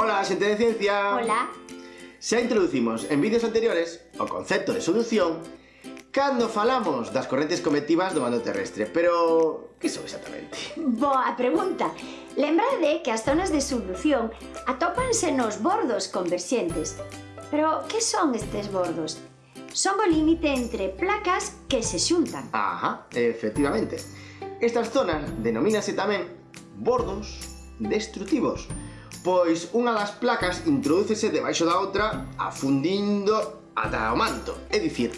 Hola, xente de ciencia. Hola. Xa introducimos en vídeos anteriores o concepto de solución cando falamos das correntes convectivas do mando terrestre, pero que son exactamente? Boa pregunta. Lembrade que as zonas de solución atópanse nos bordos converxentes. Pero que son estes bordos? Son o límite entre placas que se xuntan. Ajá, efectivamente. Estas zonas denomínase tamén bordos destructivos. Pois unha das placas introdúcese debaixo da outra afundindo ata o manto, é dicir,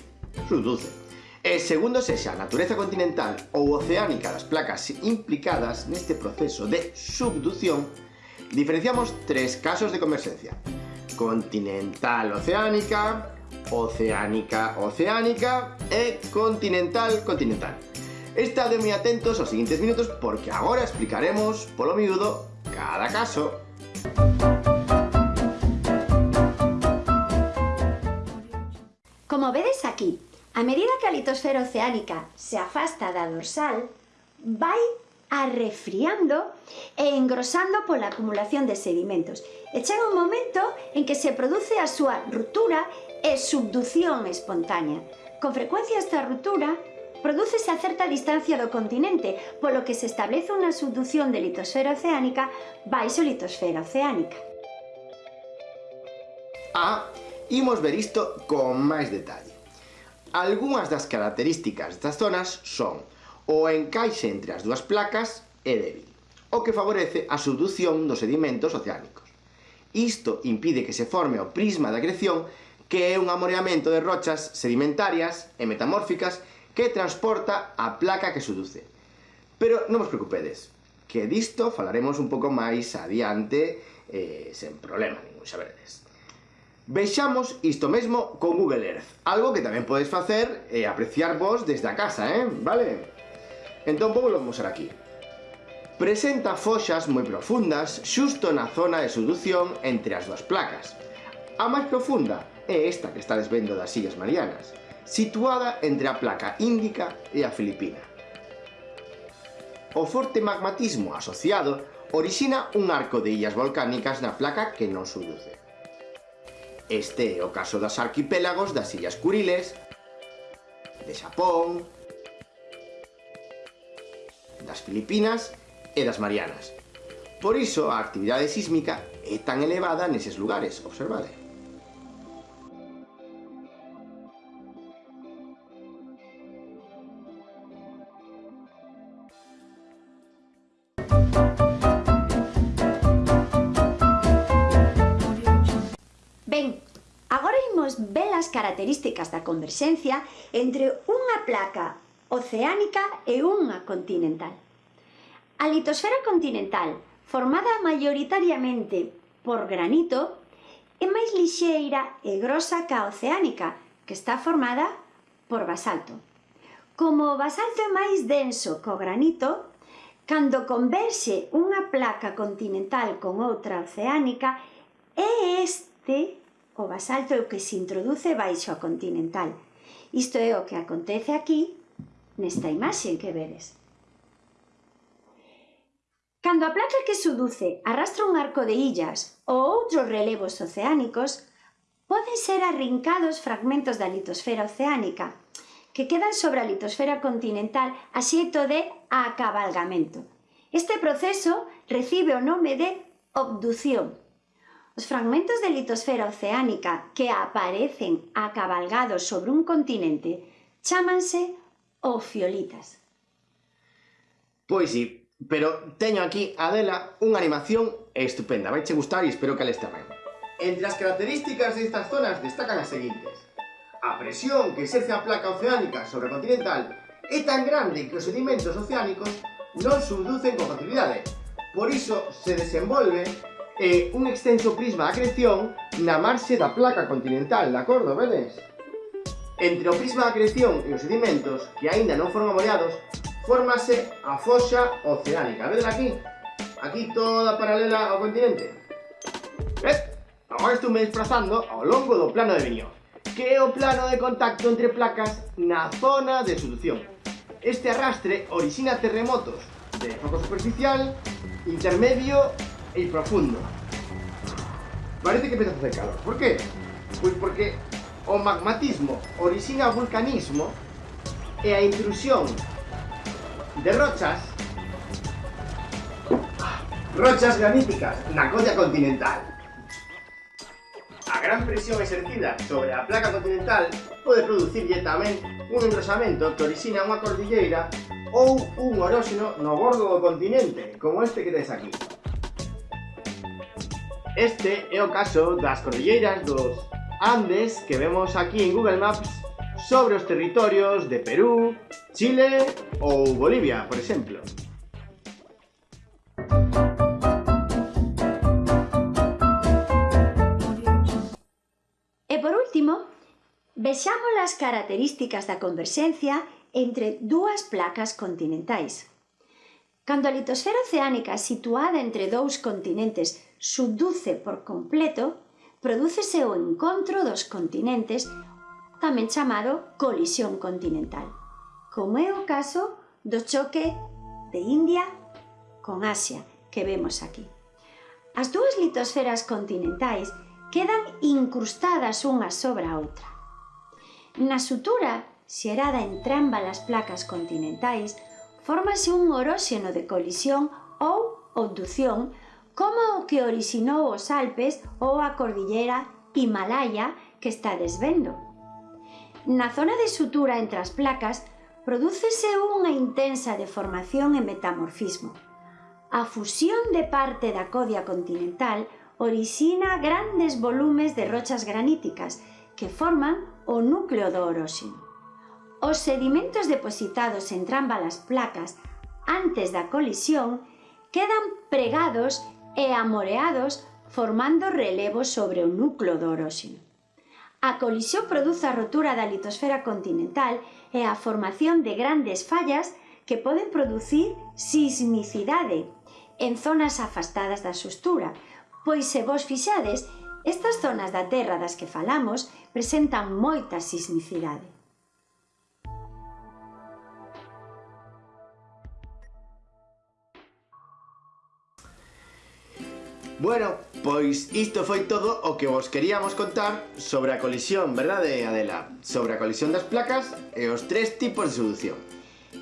subduce. E segundo sexa a natureza continental ou oceánica das placas implicadas neste proceso de subducción, diferenciamos tres casos de converxencia. Continental-oceánica, oceánica-oceánica e continental-continental. Estade moi atentos aos seguintes minutos porque agora explicaremos, polo miúdo, cada caso. Como vedes aquí, a medida que a litosfera oceánica se afasta da dorsal, vai arrefriando e engrosando pola acumulación de sedimentos. E chega un momento en que se produce a súa ruptura e subducción espontánea. Con frecuencia esta ruptura Prodúcese a certa distancia do continente, polo que se establece unha subducción de litosfera oceánica baixo litosfera oceánica. Ah, imos ver isto con máis detalle. Algúnas das características das zonas son o encaixe entre as dúas placas é débil, o que favorece a subducción dos sedimentos oceánicos. Isto impide que se forme o prisma de acreción que é un amoreamento de rochas sedimentarias e metamórficas que transporta a placa que seduce. Pero non vos preocupedes, que disto falaremos un pouco máis adiante eh, sen problema ningún, xa veredes. Vexamos isto mesmo con Google Earth, algo que tamén podes facer e eh, apreciar vos desde a casa, eh? Vale? Entón vou mostrar aquí. Presenta foxas moi profundas xusto na zona de sedución entre as dúas placas. A máis profunda é esta que estades vendo das Illas Marianas, situada entre a placa índica e a filipina. O forte magmatismo asociado orixina un arco de illas volcánicas na placa que non subduce. Este é o caso das arquipélagos das Illas Kuriles, de Xapón, das Filipinas e das Marianas. Por iso a actividade sísmica é tan elevada neses lugares, observade. Ben, agora imos ver as características da converxencia entre unha placa oceánica e unha continental. A litosfera continental, formada maioritariamente por granito, é máis lixeira e grosa ca oceánica, que está formada por basalto. Como o basalto é máis denso co granito, Cando converxe unha placa continental con outra oceánica, é este o basalto o que se introduce baixo a continental. Isto é o que acontece aquí nesta imaxe que vedes. Cando a placa que seduce arrastra un arco de illas ou outros relevos oceánicos, poden ser arrincados fragmentos da litosfera oceánica, que quedan sobre a litosfera continental a xeito de acabalgamento. Este proceso recibe o nome de obducción. Os fragmentos de litosfera oceánica que aparecen acabalgados sobre un continente chámanse ofiolitas. Pois sí, pero teño aquí, Adela, unha animación estupenda. Vaiche gustar e espero que les tamén. Entre as características destas zonas destacan as seguintes a presión que exerce a placa oceánica sobre a continental é tan grande que os sedimentos oceánicos non subducen con facilidade. Por iso se desenvolve eh, un extenso prisma de acreción na marxe da placa continental, de acordo, vedes? Entre o prisma de acreción e os sedimentos, que aínda non foron amoleados, fórmase a foxa oceánica. Vedes aquí? Aquí toda paralela ao continente. Eh, Ves? Agora me desplazando ao longo do plano de Viñón que é o plano de contacto entre placas na zona de solución. Este arrastre orixina terremotos de foco superficial, intermedio e profundo. Parece que empeza a facer calor. Por que? Pois porque o magmatismo orixina o vulcanismo e a intrusión de rochas rochas graníticas na colla continental. A gran presión exercida sobre a placa continental pode producirlle tamén un engrosamento que orixina unha cordilleira ou un oróxeno no bordo do continente, como este que tens aquí. Este é o caso das cordilleiras dos Andes que vemos aquí en Google Maps sobre os territorios de Perú, Chile ou Bolivia, por exemplo. Vexamos as características da converxencia entre dúas placas continentais. Cando a litosfera oceánica situada entre dous continentes subduce por completo, prodúcese o encontro dos continentes tamén chamado colisión continental, como é o caso do choque de India con Asia que vemos aquí. As dúas litosferas continentais quedan incrustadas unha sobre a outra Na sutura xerada en as placas continentais fórmase un oróxeno de colisión ou obducción como o que orixinou os Alpes ou a cordillera Himalaya que está desvendo. Na zona de sutura entre as placas prodúcese unha intensa deformación e metamorfismo. A fusión de parte da codia continental orixina grandes volumes de rochas graníticas que forman o núcleo do oróxeno. Os sedimentos depositados en ambas as placas antes da colisión quedan pregados e amoreados formando relevos sobre o núcleo do oróxeno. A colisión produce a rotura da litosfera continental e a formación de grandes fallas que poden producir sismicidade en zonas afastadas da sustura, pois se vos fixades, Estas zonas da Terra das que falamos presentan moita sismicidade. Bueno, pois isto foi todo o que vos queríamos contar sobre a colisión, verdade, Adela? Sobre a colisión das placas e os tres tipos de solución.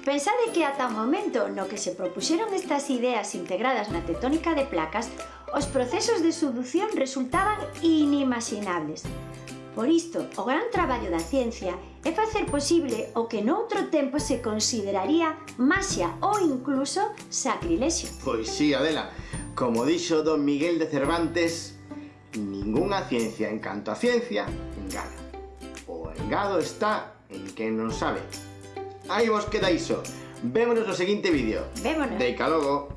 Pensade que ata o momento no que se propuxeron estas ideas integradas na tectónica de placas, os procesos de subducción resultaban inimaginables. Por isto, o gran traballo da ciencia é facer posible o que noutro tempo se consideraría maxia ou incluso sacrilexio. Pois sí, Adela, como dixo don Miguel de Cervantes, ningunha ciencia en canto a ciencia engana. O engado está en quen non sabe. Ahí vos quedáis. Vémonos en el siguiente vídeo. Vémonos. De Calogo.